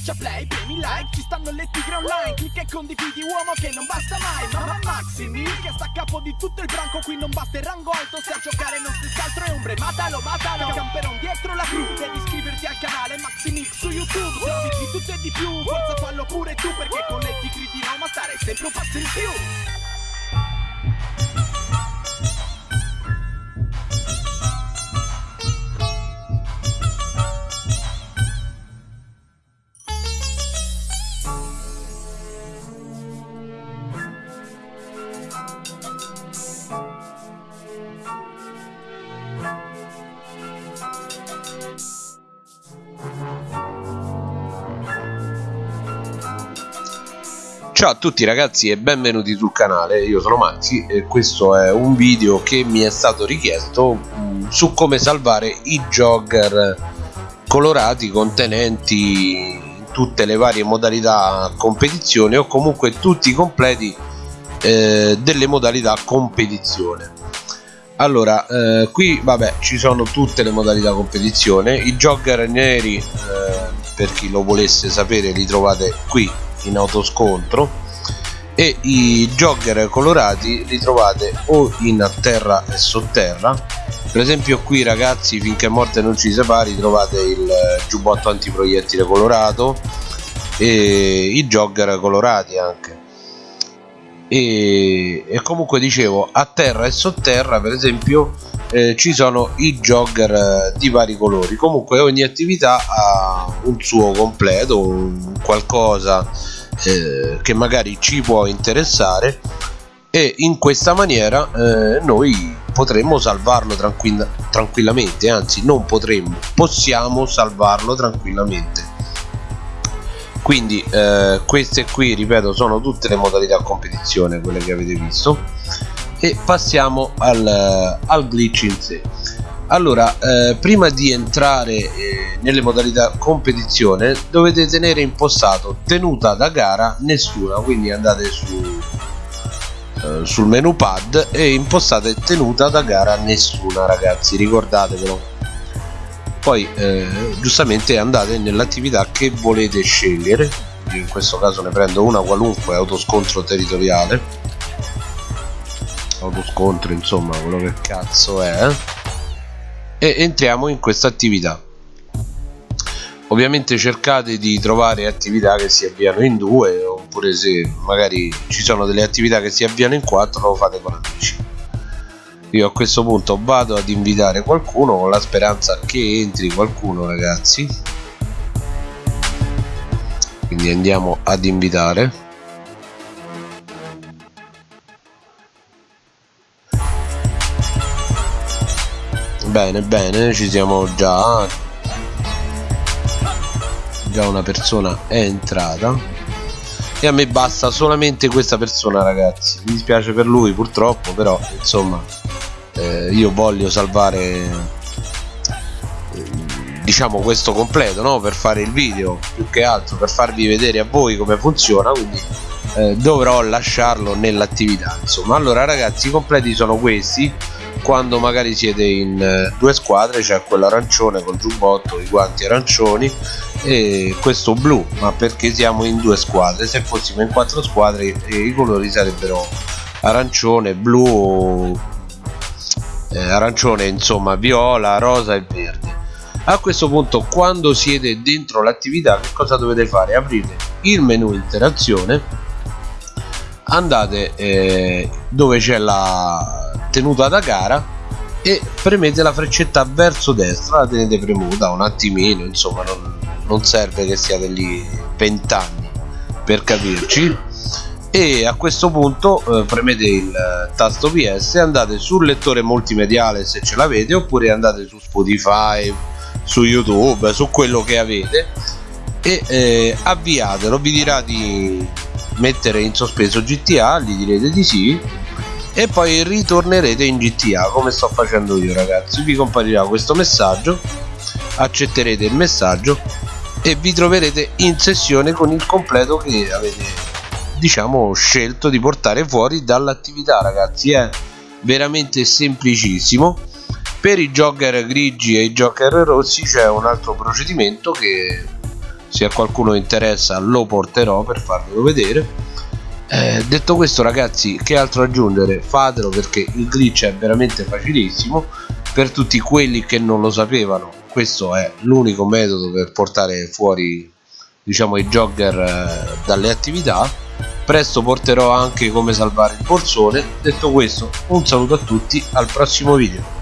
Schiaccia play, premi like, ci stanno le tigre online Clicca e condividi uomo che non basta mai Mamma Maximi che sta a capo di tutto il branco Qui non basta il rango alto se a giocare non stessi altro è ombre Matalo, matalo, camperon dietro la crew Devi iscriverti al canale Maximix su YouTube Se di tutto e di più, forza fallo pure tu Perché con le tigre di Roma stare sempre un passo in più Ciao a tutti ragazzi e benvenuti sul canale, io sono Maxi e questo è un video che mi è stato richiesto mm, su come salvare i jogger colorati contenenti tutte le varie modalità competizione o comunque tutti i completi eh, delle modalità competizione. Allora eh, qui vabbè ci sono tutte le modalità competizione. I jogger neri eh, per chi lo volesse sapere li trovate qui in autoscontro e i jogger colorati li trovate o in terra e sotterra. Per esempio qui ragazzi finché morte non ci separi trovate il giubbotto antiproiettile colorato e i jogger colorati anche. E, e comunque dicevo a terra e sotterra per esempio eh, ci sono i jogger eh, di vari colori. Comunque ogni attività ha un suo completo un qualcosa eh, che magari ci può interessare. E in questa maniera eh, noi potremmo salvarlo tranquilla tranquillamente anzi non potremmo possiamo salvarlo tranquillamente. Quindi eh, queste qui ripeto sono tutte le modalità competizione quelle che avete visto e passiamo al, al glitch in sé. Allora eh, prima di entrare eh, nelle modalità competizione dovete tenere impostato tenuta da gara nessuna quindi andate su, eh, sul menu pad e impostate tenuta da gara nessuna ragazzi ricordatevelo. Poi eh, giustamente andate nell'attività che volete scegliere. In questo caso ne prendo una qualunque autoscontro territoriale autoscontro insomma quello che cazzo è eh? E entriamo in questa attività. Ovviamente cercate di trovare attività che si avviano in due oppure se magari ci sono delle attività che si avviano in quattro lo fate con amici. Io a questo punto vado ad invitare qualcuno con la speranza che entri qualcuno ragazzi. Quindi andiamo ad invitare bene bene ci siamo già. Già una persona è entrata. E a me basta solamente questa persona ragazzi. Mi dispiace per lui purtroppo però insomma eh, io voglio salvare eh, diciamo questo completo no? per fare il video più che altro per farvi vedere a voi come funziona quindi eh, dovrò lasciarlo nell'attività insomma. Allora ragazzi i completi sono questi quando magari siete in eh, due squadre c'è quello arancione col giubbotto i guanti arancioni e questo blu ma perché siamo in due squadre? Se fossimo in quattro squadre i colori sarebbero arancione blu eh, arancione insomma viola rosa e verde. A questo punto quando siete dentro l'attività che cosa dovete fare? Aprite il menu interazione andate eh, dove c'è la tenuta da gara e premete la freccetta verso destra la tenete premuta un attimino insomma non, non serve che siate lì 20 anni per capirci. E a questo punto eh, premete il tasto PS andate sul lettore multimediale se ce l'avete oppure andate su Spotify su YouTube su quello che avete e eh, avviatelo. Vi dirà di mettere in sospeso GTA gli direte di sì e poi ritornerete in GTA come sto facendo io ragazzi. Vi comparirà questo messaggio accetterete il messaggio e vi troverete in sessione con il completo che avete diciamo scelto di portare fuori dall'attività ragazzi è veramente semplicissimo. Per i jogger grigi e i jogger rossi c'è un altro procedimento che se a qualcuno interessa lo porterò per farvelo vedere eh, detto questo ragazzi che altro aggiungere? Fatelo perché il glitch è veramente facilissimo per tutti quelli che non lo sapevano. Questo è l'unico metodo per portare fuori diciamo i jogger eh, dalle attività. Presto porterò anche come salvare il borsone. Detto questo un saluto a tutti al prossimo video